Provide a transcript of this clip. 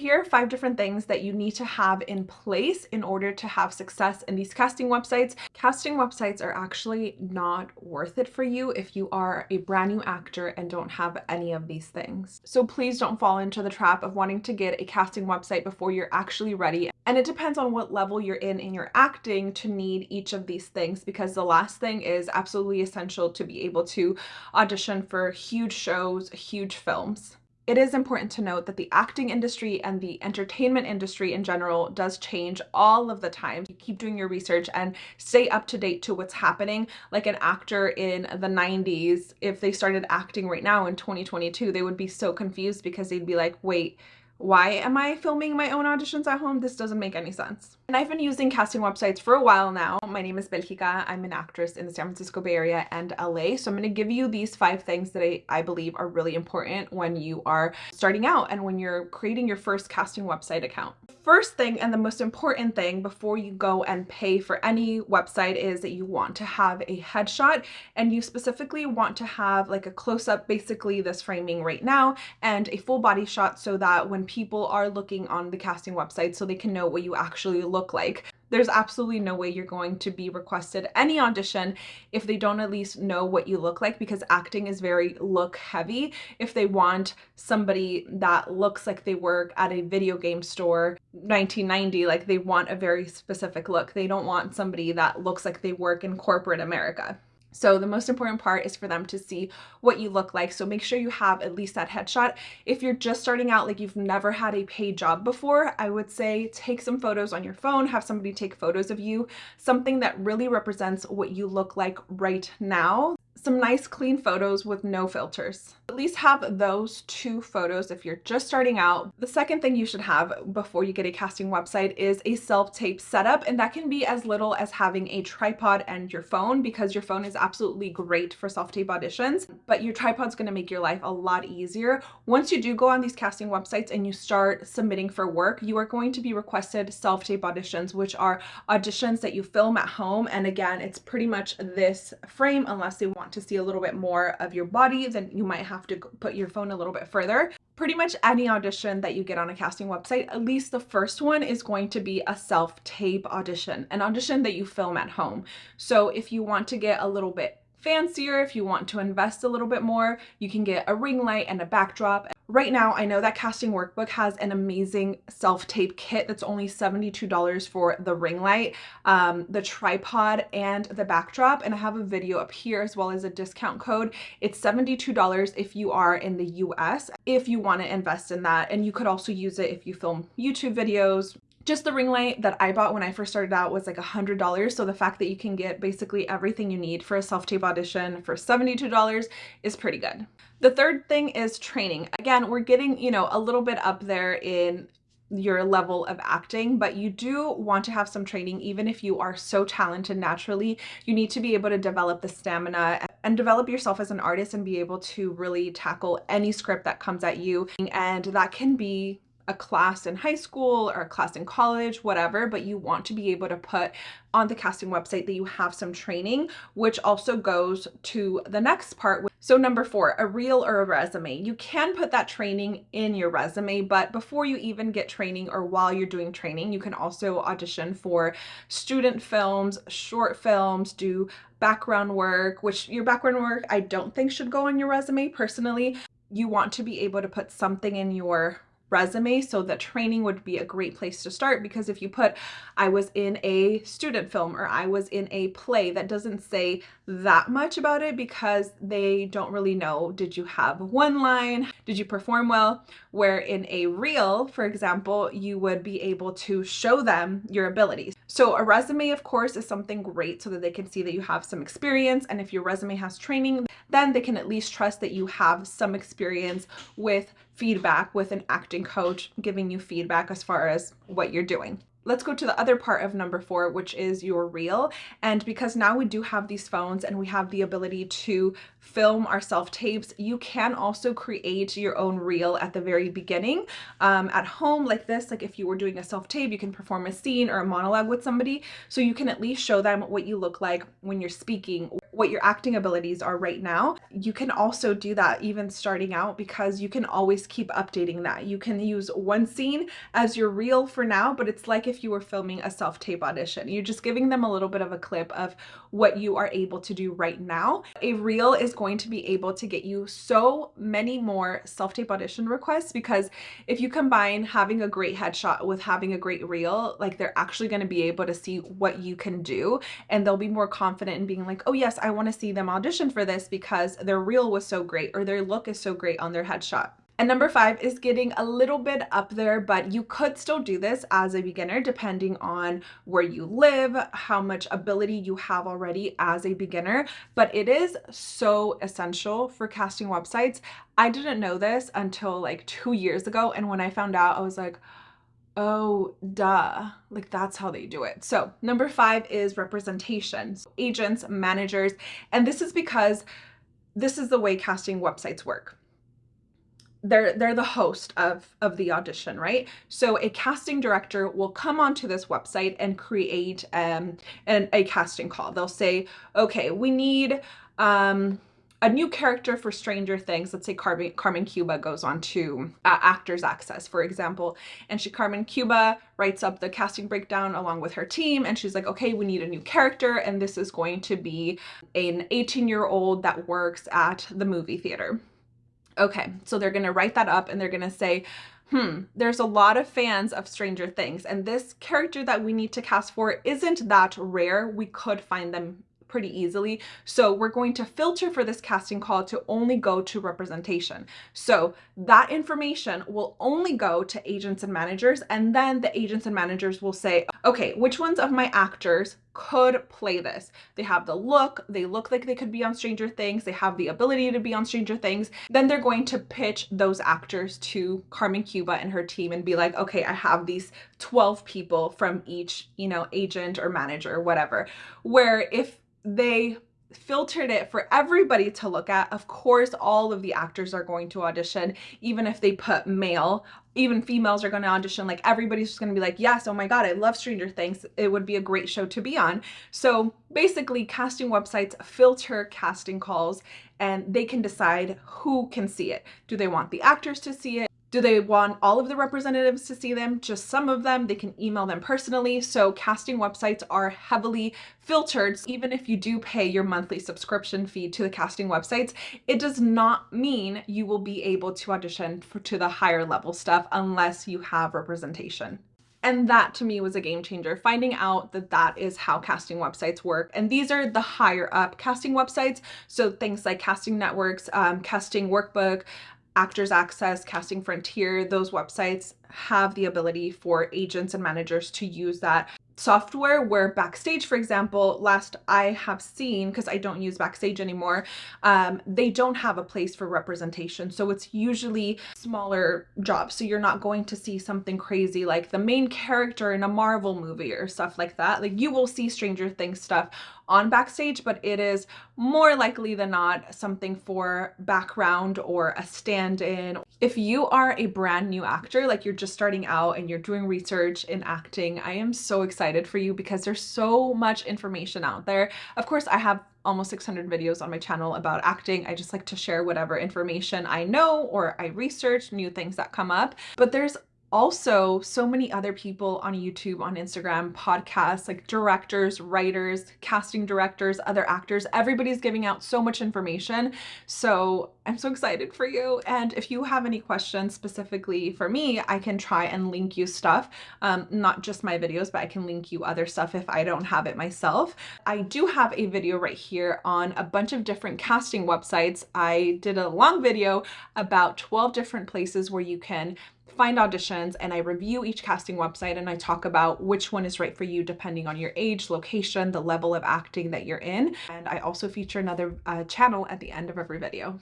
Here are five different things that you need to have in place in order to have success in these casting websites. Casting websites are actually not worth it for you if you are a brand new actor and don't have any of these things. So please don't fall into the trap of wanting to get a casting website before you're actually ready. And it depends on what level you're in in your acting to need each of these things because the last thing is absolutely essential to be able to audition for huge shows, huge films it is important to note that the acting industry and the entertainment industry in general does change all of the time. You keep doing your research and stay up to date to what's happening. Like an actor in the 90s, if they started acting right now in 2022, they would be so confused because they'd be like, wait, why am I filming my own auditions at home? This doesn't make any sense. And I've been using casting websites for a while now. My name is Belgica. I'm an actress in the San Francisco Bay Area and LA. So I'm going to give you these five things that I, I believe are really important when you are starting out and when you're creating your first casting website account. First thing and the most important thing before you go and pay for any website is that you want to have a headshot and you specifically want to have like a close-up, basically this framing right now, and a full body shot so that when people are looking on the casting website so they can know what you actually look like. There's absolutely no way you're going to be requested any audition if they don't at least know what you look like because acting is very look heavy. If they want somebody that looks like they work at a video game store 1990, like they want a very specific look. They don't want somebody that looks like they work in corporate America. So the most important part is for them to see what you look like. So make sure you have at least that headshot. If you're just starting out, like you've never had a paid job before, I would say take some photos on your phone, have somebody take photos of you, something that really represents what you look like right now some nice clean photos with no filters. At least have those two photos if you're just starting out. The second thing you should have before you get a casting website is a self-tape setup and that can be as little as having a tripod and your phone because your phone is absolutely great for self-tape auditions but your tripod's going to make your life a lot easier. Once you do go on these casting websites and you start submitting for work you are going to be requested self-tape auditions which are auditions that you film at home and again it's pretty much this frame unless they want to see a little bit more of your body, then you might have to put your phone a little bit further. Pretty much any audition that you get on a casting website, at least the first one is going to be a self-tape audition, an audition that you film at home. So if you want to get a little bit fancier, if you want to invest a little bit more, you can get a ring light and a backdrop. Right now, I know that Casting Workbook has an amazing self-tape kit that's only $72 for the ring light, um, the tripod, and the backdrop. And I have a video up here as well as a discount code. It's $72 if you are in the US, if you want to invest in that. And you could also use it if you film YouTube videos, just the ring light that I bought when I first started out was like a $100. So the fact that you can get basically everything you need for a self-tape audition for $72 is pretty good. The third thing is training. Again, we're getting, you know, a little bit up there in your level of acting, but you do want to have some training even if you are so talented naturally. You need to be able to develop the stamina and develop yourself as an artist and be able to really tackle any script that comes at you. And that can be a class in high school or a class in college, whatever, but you want to be able to put on the casting website that you have some training, which also goes to the next part. So number four, a reel or a resume. You can put that training in your resume, but before you even get training or while you're doing training, you can also audition for student films, short films, do background work, which your background work I don't think should go on your resume personally. You want to be able to put something in your resume so the training would be a great place to start because if you put I was in a student film or I was in a play that doesn't say that much about it because they don't really know did you have one line? Did you perform well? Where in a reel for example you would be able to show them your abilities so a resume of course is something great so that they can see that you have some experience and if your resume has training then they can at least trust that you have some experience with feedback with an acting coach giving you feedback as far as what you're doing. Let's go to the other part of number four, which is your reel. And because now we do have these phones and we have the ability to film our self-tapes, you can also create your own reel at the very beginning um, at home like this. Like if you were doing a self-tape, you can perform a scene or a monologue with somebody. So you can at least show them what you look like when you're speaking what your acting abilities are right now. You can also do that even starting out because you can always keep updating that. You can use one scene as your reel for now, but it's like if you were filming a self-tape audition. You're just giving them a little bit of a clip of what you are able to do right now. A reel is going to be able to get you so many more self-tape audition requests because if you combine having a great headshot with having a great reel, like they're actually going to be able to see what you can do and they'll be more confident in being like, oh yes, I want to see them audition for this because their reel was so great or their look is so great on their headshot. And number five is getting a little bit up there, but you could still do this as a beginner depending on where you live, how much ability you have already as a beginner. But it is so essential for casting websites. I didn't know this until like two years ago. And when I found out, I was like, oh, duh. Like that's how they do it. So number five is representation. Agents, managers, and this is because this is the way casting websites work they're they're the host of of the audition right so a casting director will come onto this website and create um an, a casting call they'll say okay we need um a new character for Stranger Things. Let's say Carmen, Carmen Cuba goes on to uh, Actors Access, for example, and she Carmen Cuba writes up the casting breakdown along with her team, and she's like, okay, we need a new character, and this is going to be an 18 year old that works at the movie theater. Okay, so they're going to write that up and they're going to say, hmm, there's a lot of fans of Stranger Things, and this character that we need to cast for isn't that rare. We could find them pretty easily. So we're going to filter for this casting call to only go to representation. So that information will only go to agents and managers. And then the agents and managers will say, okay, which ones of my actors could play this. They have the look, they look like they could be on Stranger Things, they have the ability to be on Stranger Things. Then they're going to pitch those actors to Carmen Cuba and her team and be like, okay, I have these 12 people from each, you know, agent or manager or whatever. Where if they filtered it for everybody to look at. Of course, all of the actors are going to audition, even if they put male, even females are going to audition. Like everybody's just going to be like, yes, oh my God, I love Stranger Things. It would be a great show to be on. So basically casting websites filter casting calls and they can decide who can see it. Do they want the actors to see it? Do they want all of the representatives to see them? Just some of them? They can email them personally. So casting websites are heavily filtered. Even if you do pay your monthly subscription fee to the casting websites, it does not mean you will be able to audition for, to the higher level stuff unless you have representation. And that to me was a game changer, finding out that that is how casting websites work. And these are the higher up casting websites. So things like Casting Networks, um, Casting Workbook, Actors Access, Casting Frontier, those websites have the ability for agents and managers to use that software where Backstage, for example, last I have seen, because I don't use Backstage anymore, um, they don't have a place for representation. So it's usually smaller jobs. So you're not going to see something crazy like the main character in a Marvel movie or stuff like that. Like you will see Stranger Things stuff on Backstage, but it is more likely than not something for background or a stand-in. If you are a brand new actor, like you're just starting out and you're doing research in acting, I am so excited for you because there's so much information out there. Of course, I have almost 600 videos on my channel about acting. I just like to share whatever information I know or I research, new things that come up. But there's also so many other people on YouTube, on Instagram, podcasts, like directors, writers, casting directors, other actors, everybody's giving out so much information. So I'm so excited for you. And if you have any questions specifically for me, I can try and link you stuff, um, not just my videos, but I can link you other stuff if I don't have it myself. I do have a video right here on a bunch of different casting websites. I did a long video about 12 different places where you can find auditions and I review each casting website and I talk about which one is right for you depending on your age, location, the level of acting that you're in. And I also feature another uh, channel at the end of every video.